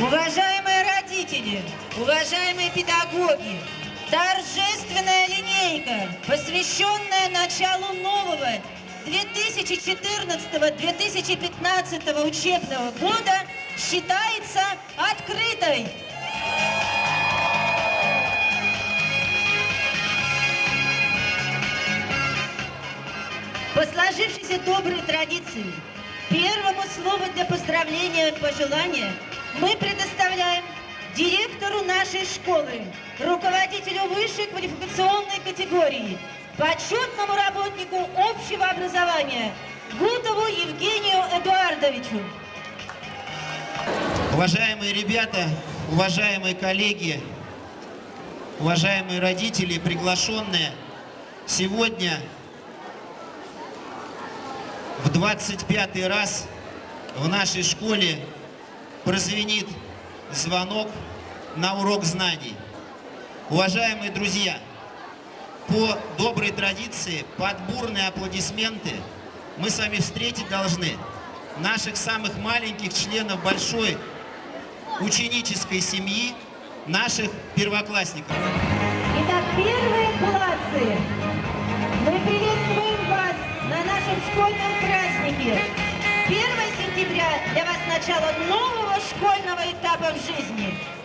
Уважаемые родители, уважаемые педагоги, торжественная линейка, посвященная началу нового 2014-2015 учебного года, считается открытой. По сложившейся доброй традиции, первому слову для поздравления и пожелания мы предоставляем директору нашей школы, руководителю высшей квалификационной категории, почетному работнику общего образования Гутову Евгению Эдуардовичу. Уважаемые ребята, уважаемые коллеги, уважаемые родители, приглашенные, сегодня в 25 раз в нашей школе прозвенит звонок на урок знаний. Уважаемые друзья, по доброй традиции, под бурные аплодисменты мы с вами встретить должны наших самых маленьких членов большой ученической семьи, наших первоклассников. Итак, первые классы, мы приветствуем вас на нашем школьном празднике. 1 сентября для вас начало нового школьного этапа в жизни.